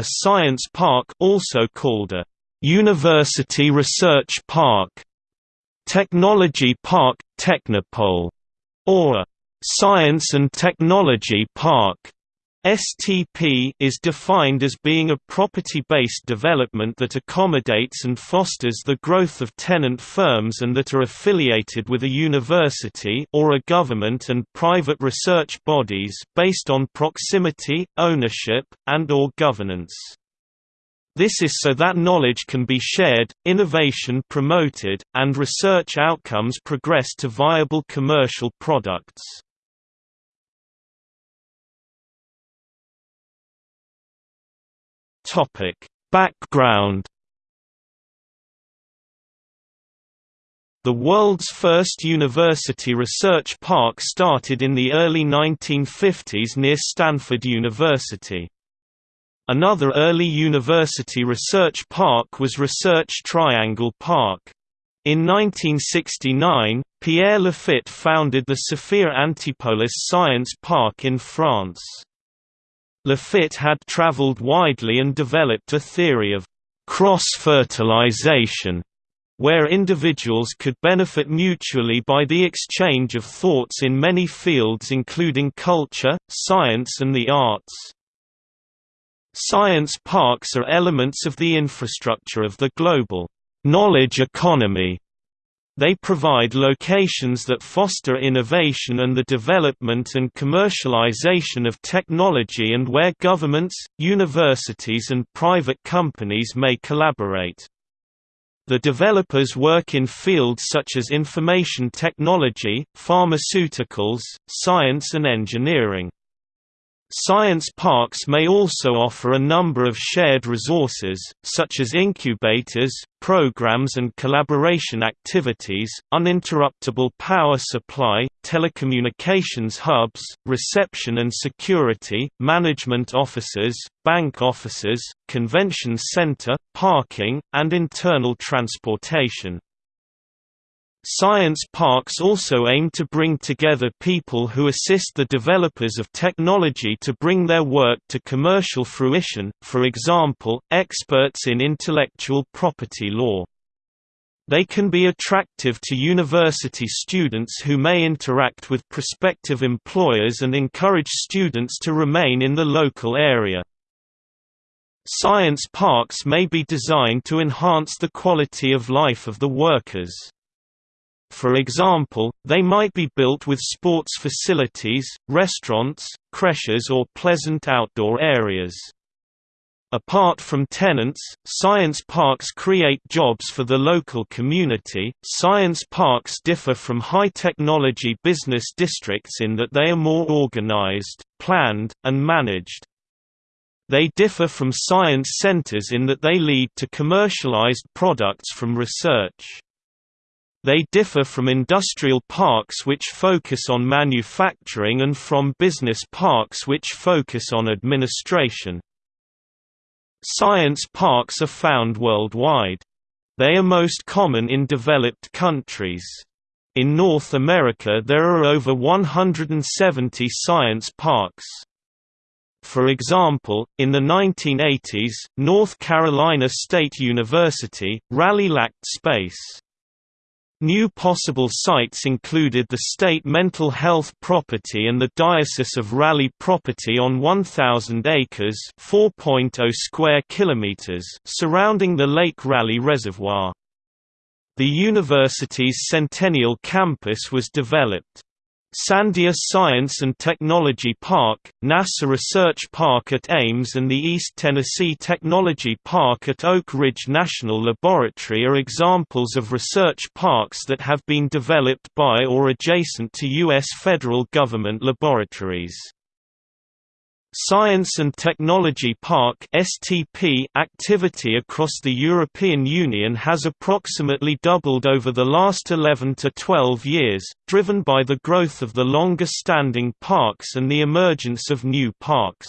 A science park also called a University Research Park, Technology Park, Technopole, or a Science and Technology Park. STP is defined as being a property-based development that accommodates and fosters the growth of tenant firms and that are affiliated with a university or a government and private research bodies based on proximity, ownership, and or governance. This is so that knowledge can be shared, innovation promoted, and research outcomes progress to viable commercial products. Topic: Background The world's first university research park started in the early 1950s near Stanford University. Another early university research park was Research Triangle Park. In 1969, Pierre Laffitte founded the Sophia Antipolis Science Park in France. Laffitte had traveled widely and developed a theory of cross-fertilization, where individuals could benefit mutually by the exchange of thoughts in many fields including culture, science and the arts. Science parks are elements of the infrastructure of the global knowledge economy they provide locations that foster innovation and the development and commercialization of technology and where governments, universities and private companies may collaborate. The developers work in fields such as information technology, pharmaceuticals, science and engineering. Science parks may also offer a number of shared resources, such as incubators, programs and collaboration activities, uninterruptible power supply, telecommunications hubs, reception and security, management offices, bank offices, convention center, parking, and internal transportation. Science parks also aim to bring together people who assist the developers of technology to bring their work to commercial fruition, for example, experts in intellectual property law. They can be attractive to university students who may interact with prospective employers and encourage students to remain in the local area. Science parks may be designed to enhance the quality of life of the workers. For example, they might be built with sports facilities, restaurants, creches or pleasant outdoor areas. Apart from tenants, science parks create jobs for the local community. Science parks differ from high technology business districts in that they are more organized, planned, and managed. They differ from science centers in that they lead to commercialized products from research. They differ from industrial parks which focus on manufacturing and from business parks which focus on administration. Science parks are found worldwide. They are most common in developed countries. In North America there are over 170 science parks. For example, in the 1980s, North Carolina State University, Raleigh lacked space. New possible sites included the state mental health property and the Diocese of Raleigh property on 1,000 acres (4.0 square kilometers) surrounding the Lake Raleigh Reservoir. The university's Centennial Campus was developed. Sandia Science and Technology Park, NASA Research Park at Ames and the East Tennessee Technology Park at Oak Ridge National Laboratory are examples of research parks that have been developed by or adjacent to U.S. federal government laboratories. Science and Technology Park (STP) activity across the European Union has approximately doubled over the last 11 to 12 years, driven by the growth of the longer-standing parks and the emergence of new parks.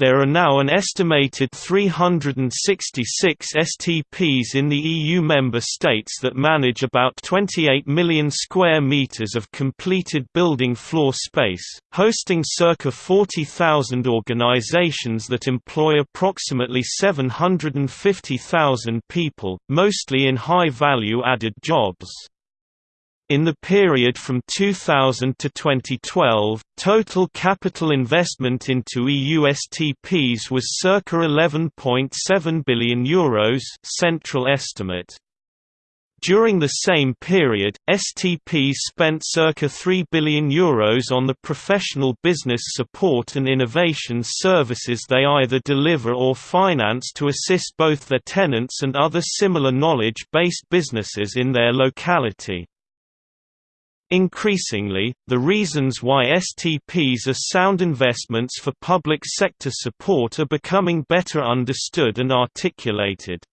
There are now an estimated 366 STPs in the EU member states that manage about 28 million square meters of completed building floor space, hosting circa 40,000 organizations that employ approximately 750,000 people, mostly in high-value added jobs. In the period from 2000 to 2012, total capital investment into EU STPs was circa €11.7 billion Euros central estimate. During the same period, STPs spent circa €3 billion Euros on the professional business support and innovation services they either deliver or finance to assist both their tenants and other similar knowledge-based businesses in their locality. Increasingly, the reasons why STPs are sound investments for public sector support are becoming better understood and articulated.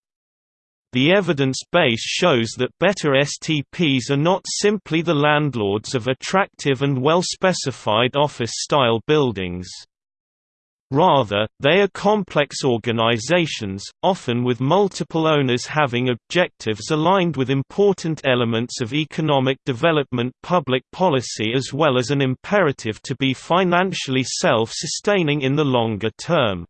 The evidence base shows that better STPs are not simply the landlords of attractive and well-specified office-style buildings. Rather, they are complex organizations, often with multiple owners having objectives aligned with important elements of economic development public policy as well as an imperative to be financially self-sustaining in the longer term.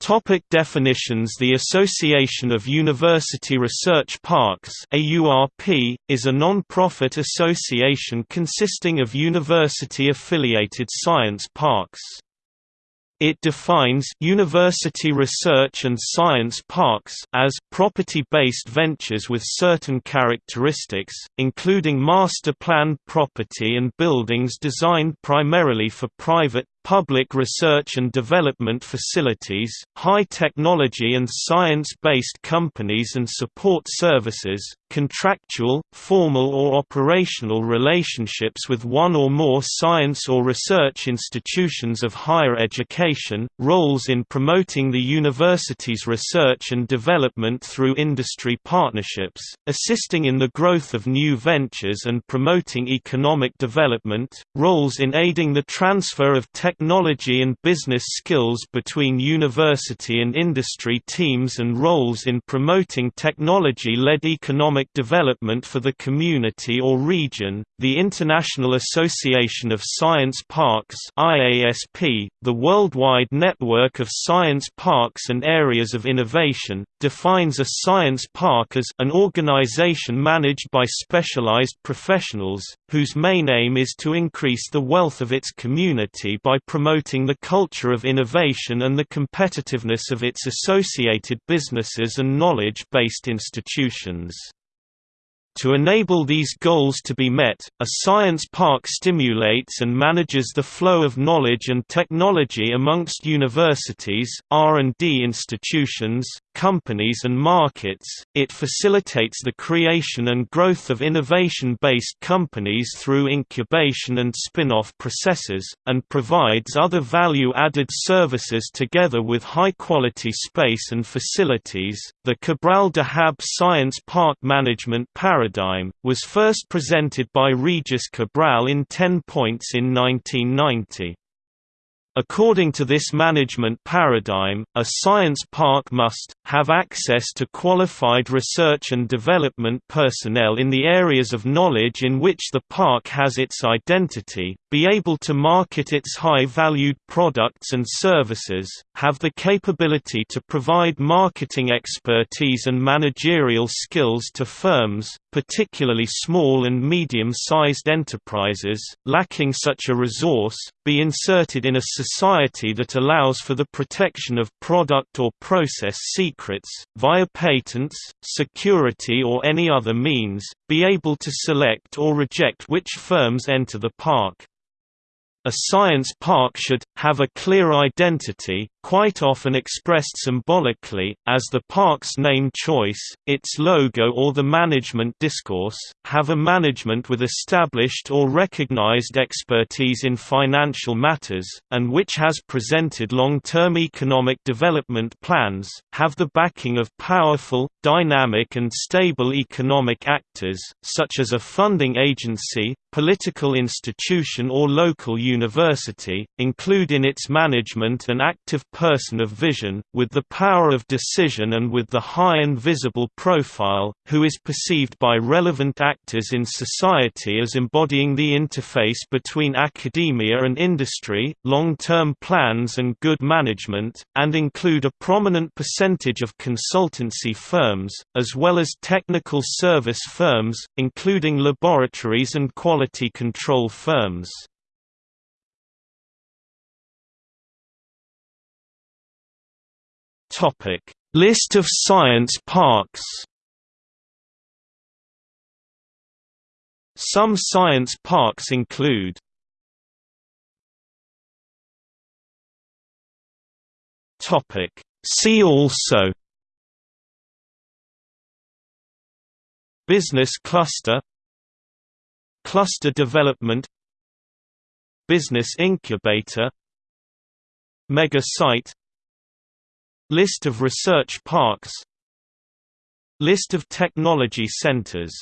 Topic definitions The Association of University Research Parks AURP, is a non-profit association consisting of university-affiliated science parks. It defines university research and science parks as property-based ventures with certain characteristics, including master-planned property and buildings designed primarily for private, public research and development facilities, high technology and science-based companies and support services, contractual, formal or operational relationships with one or more science or research institutions of higher education, roles in promoting the university's research and development through industry partnerships, assisting in the growth of new ventures and promoting economic development, roles in aiding the transfer of technology technology and business skills between university and industry teams and roles in promoting technology-led economic development for the community or region. The International Association of Science Parks (IASP), the worldwide network of science parks and areas of innovation, defines a science park as an organization managed by specialized professionals whose main aim is to increase the wealth of its community by promoting the culture of innovation and the competitiveness of its associated businesses and knowledge-based institutions. To enable these goals to be met, a science park stimulates and manages the flow of knowledge and technology amongst universities, R&D institutions, companies and markets, it facilitates the creation and growth of innovation-based companies through incubation and spin-off processes, and provides other value-added services together with high-quality space and facilities. The Cabral Dahab Science Park Management Paradigm paradigm, was first presented by Regis Cabral in 10 points in 1990. According to this management paradigm, a science park must, have access to qualified research and development personnel in the areas of knowledge in which the park has its identity, be able to market its high-valued products and services, have the capability to provide marketing expertise and managerial skills to firms, particularly small and medium-sized enterprises, lacking such a resource, be inserted in a society that allows for the protection of product or process secrets, via patents, security or any other means, be able to select or reject which firms enter the park. A science park should, have a clear identity, quite often expressed symbolically, as the park's name choice, its logo or the management discourse, have a management with established or recognized expertise in financial matters, and which has presented long-term economic development plans, have the backing of powerful, dynamic and stable economic actors, such as a funding agency, political institution or local university, include in its management an active person of vision, with the power of decision and with the high and visible profile, who is perceived by relevant actors in society as embodying the interface between academia and industry, long-term plans and good management, and include a prominent percentage of consultancy firms, as well as technical service firms, including laboratories and quality control firms. Topic: List of science parks. Some science parks include Topic See also Business cluster Cluster development Business incubator Mega site List of research parks. List of technology centers